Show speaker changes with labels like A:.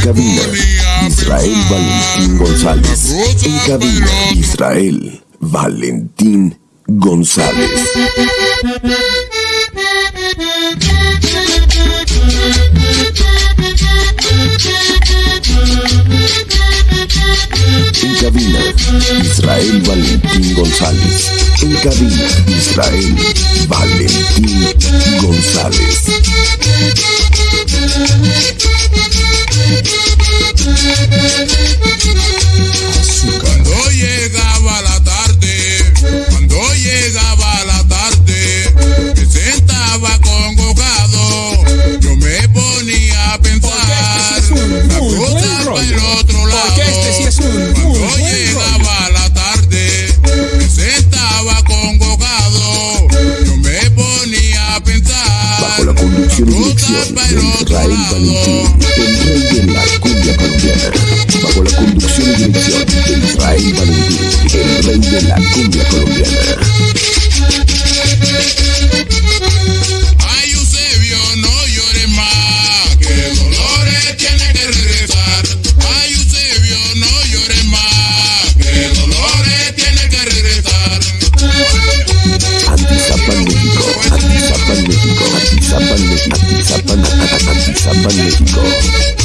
A: En cabina, Israel Valentín González. En cabina, Israel Valentín González. En cabina, Israel Valentín González.
B: En cabina, Israel Valentín González. El
A: de Israel. Valentín, el rey de la cumbia colombiana. Bajo la conducción y dirección de Israel Valentín, el rey de la cumbia colombiana. San Magnético.